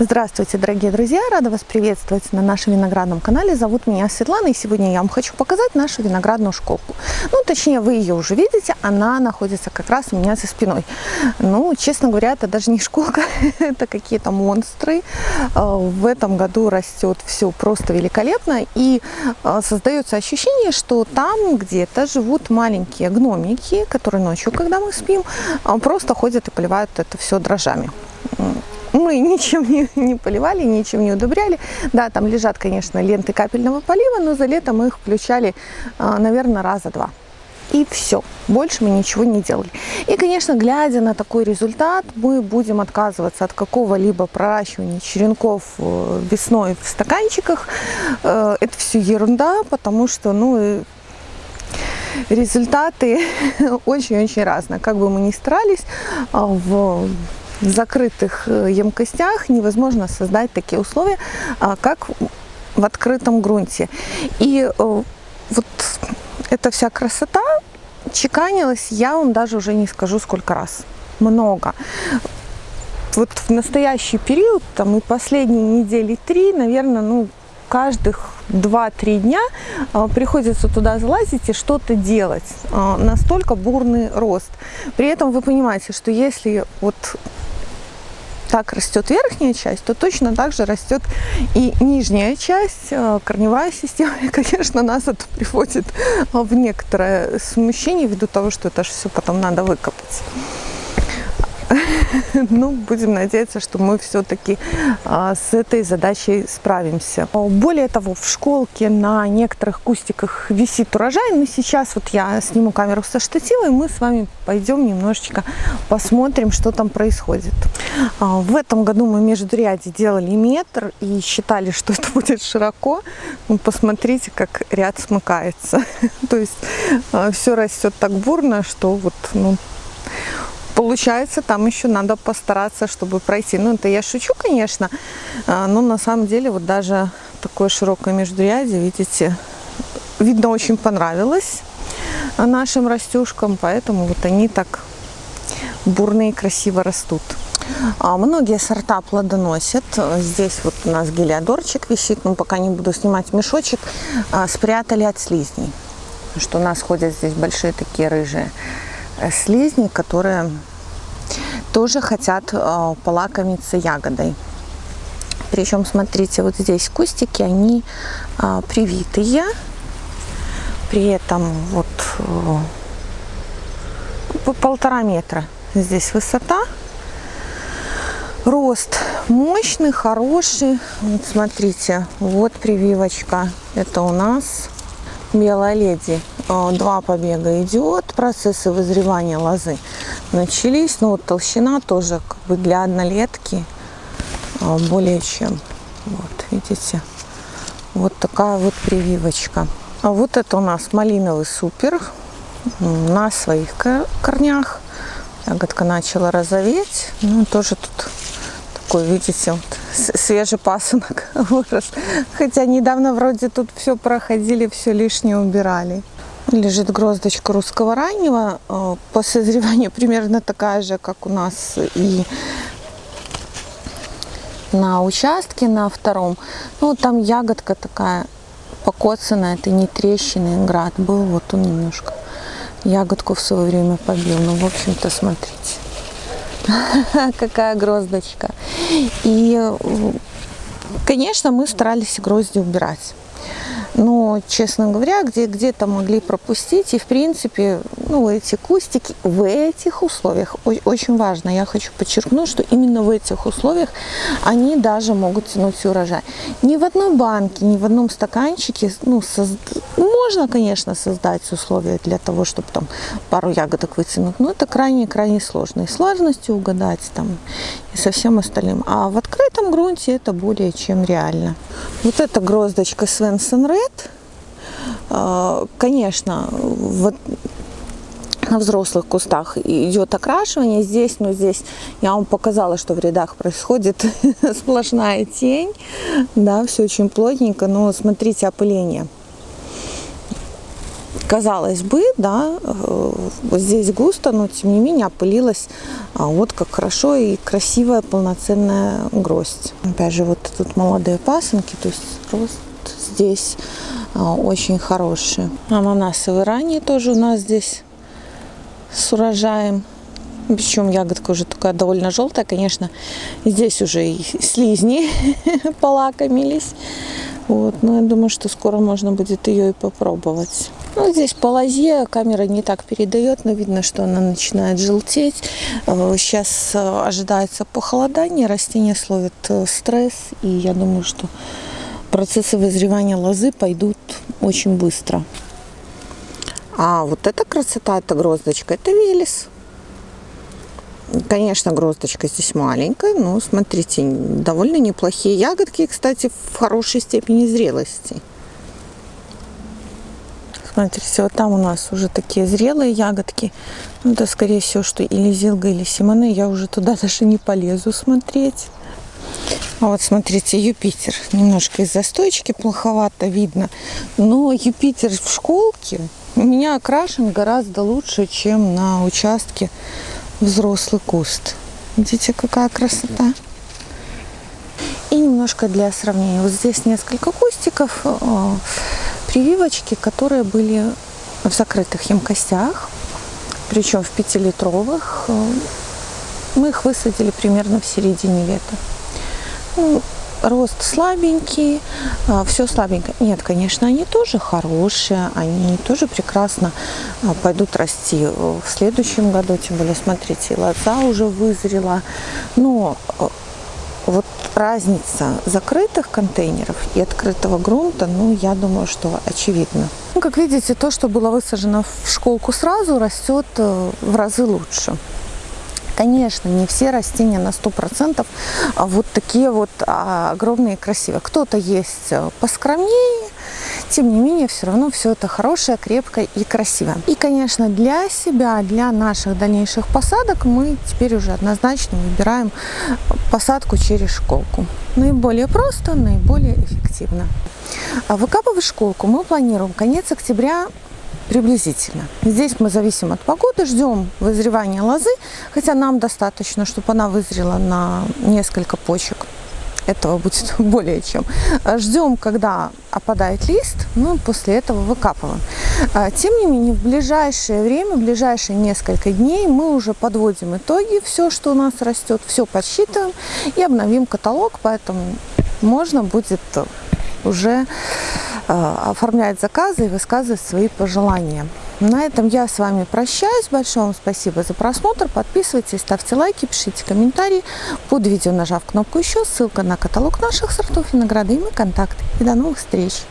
Здравствуйте, дорогие друзья! Рада вас приветствовать на нашем виноградном канале. Зовут меня Светлана, и сегодня я вам хочу показать нашу виноградную школку. Ну, точнее, вы ее уже видите, она находится как раз у меня за спиной. Ну, честно говоря, это даже не школка, это какие-то монстры. А, в этом году растет все просто великолепно, и а, создается ощущение, что там где-то живут маленькие гномики, которые ночью, когда мы спим, а, просто ходят и поливают это все дрожжами мы ничем не, не поливали, ничем не удобряли. Да, там лежат, конечно, ленты капельного полива, но за лето мы их включали, а, наверное, раза два. И все, больше мы ничего не делали. И, конечно, глядя на такой результат, мы будем отказываться от какого-либо проращивания черенков э, весной в стаканчиках. Э, это все ерунда, потому что, ну, результаты очень-очень разные. Как бы мы ни старались, а, в закрытых э, емкостях невозможно создать такие условия, а, как в открытом грунте. И э, вот эта вся красота чеканилась, я вам даже уже не скажу сколько раз. Много. Вот в настоящий период, там и последние недели три, наверное, ну, каждых 2-3 дня а, приходится туда залазить и что-то делать. А, настолько бурный рост. При этом вы понимаете, что если вот так растет верхняя часть, то точно так же растет и нижняя часть, э, корневая система. И, конечно, нас это приводит в некоторое смущение ввиду того, что это же все потом надо выкопать. ну, будем надеяться, что мы все-таки а, с этой задачей справимся. Более того, в школке на некоторых кустиках висит урожай, но сейчас вот я сниму камеру со штатива, и мы с вами пойдем немножечко посмотрим, что там происходит. А, в этом году мы между ряде делали метр и считали, что это будет широко. Ну, посмотрите, как ряд смыкается. То есть а, все растет так бурно, что вот, ну, получается, там еще надо постараться, чтобы пройти. Ну, это я шучу, конечно, а, но на самом деле вот даже такое широкое междурядье, видите, видно, очень понравилось нашим растюшкам, поэтому вот они так бурно и красиво растут. А многие сорта плодоносят. Здесь вот у нас гелиодорчик висит, но пока не буду снимать мешочек. А, спрятали от слизней. Что у нас ходят здесь большие такие рыжие слизни, которые тоже хотят э, полакомиться ягодой. Причем, смотрите, вот здесь кустики, они э, привитые. При этом вот э, по полтора метра здесь высота. Рост мощный, хороший. Вот смотрите, вот прививочка. Это у нас белая леди. Э, два побега идет. Процессы вызревания лозы начались. Но вот толщина тоже как бы для однолетки э, более чем. Вот, видите? Вот такая вот прививочка. А вот это у нас малиновый супер на своих корнях. Ягодка начала розоветь. Ну, тоже тут такой, видите, вот свежий пасынок вырос. Хотя недавно вроде тут все проходили, все лишнее убирали. Лежит гроздочка русского раннего. Э, по созреванию примерно такая же, как у нас и на участке, на втором. Ну, там ягодка такая покоцанная, это не трещины, град был, вот он немножко ягодку в свое время побил. Ну, в общем-то, смотрите. какая гроздочка. И, конечно, мы старались грозди убирать но, честно говоря, где где-то могли пропустить. И, в принципе, ну, эти кустики в этих условиях, очень важно, я хочу подчеркнуть, что именно в этих условиях они даже могут тянуть урожай. Ни в одной банке, ни в одном стаканчике, ну, соз... можно, конечно, создать условия для того, чтобы там пару ягодок вытянуть, но это крайне-крайне сложно. И сложностью угадать там, и со всем остальным. А в открытом грунте это более чем реально. Вот эта гроздочка Свенсон Ред, а, конечно, вот на взрослых кустах идет окрашивание. Здесь, ну здесь я вам показала, что в рядах происходит сплошная тень. Да, все очень плотненько, но смотрите опыление. Казалось бы, да, э, здесь густо, но тем не менее опылилась а, вот как хорошо и красивая полноценная гроздь. Опять же, вот тут молодые пасынки, то есть рост здесь а, очень хороший. Ананасовые ранее тоже у нас здесь с урожаем. Причем ягодка уже такая довольно желтая, конечно. Здесь уже и слизни полакомились. Вот, но я думаю, что скоро можно будет ее и попробовать. Ну, здесь по лозе камера не так передает, но видно, что она начинает желтеть. Сейчас э, э, ожидается похолодание, растения словят э, стресс, и я думаю, что процессы вызревания лозы пойдут очень быстро. А вот эта красота, эта гроздочка, это велес. Конечно, гроздочка здесь маленькая, но смотрите, довольно неплохие ягодки, кстати, в хорошей степени зрелости. Смотрите, вот там у нас уже такие зрелые ягодки. Ну, это, скорее всего, что или зилга, или симоны. Я уже туда даже не полезу смотреть. А вот смотрите, Юпитер. Немножко из застойчики плоховато видно. Но Юпитер в школке у меня окрашен гораздо лучше, чем на участке взрослый куст. Видите, какая красота. И немножко для сравнения. Вот здесь несколько кустиков, прививочки, которые были в закрытых емкостях, причем в пятилитровых. Э, мы их высадили примерно в середине лета. Ну, рост слабенький, а, все слабенько. Нет, конечно, они тоже хорошие, они тоже прекрасно а, пойдут расти в следующем году. Тем более, смотрите, лоза уже вызрела. Но а, разница закрытых контейнеров и открытого грунта, ну, я думаю, что очевидно. Ну, как видите, то, что было высажено в школку сразу, растет э, в разы лучше. Конечно, не все растения на 100% а вот такие вот а, огромные и красивые. Кто-то есть э, поскромнее, тем не менее, все равно все это хорошее, крепкое и красивое. И, конечно, для себя, для наших дальнейших посадок мы теперь уже однозначно выбираем посадку через школку. Наиболее просто, наиболее эффективно. А выкапывать школку мы планируем конец октября приблизительно. Здесь мы зависим от погоды, ждем вызревания лозы, хотя нам достаточно, чтобы она вызрела на несколько почек. Этого будет более чем. Ждем, когда опадает лист, ну после этого выкапываем. А, тем не менее, в ближайшее время, в ближайшие несколько дней мы уже подводим итоги, все, что у нас растет, все подсчитываем и обновим каталог, поэтому можно будет уже Э, оформлять заказы и высказывать свои пожелания. На этом я с вами прощаюсь. Большое вам спасибо за просмотр. Подписывайтесь, ставьте лайки, пишите комментарии под видео, нажав кнопку «Еще». Ссылка на каталог наших сортов винограда и мои контакты. И до новых встреч!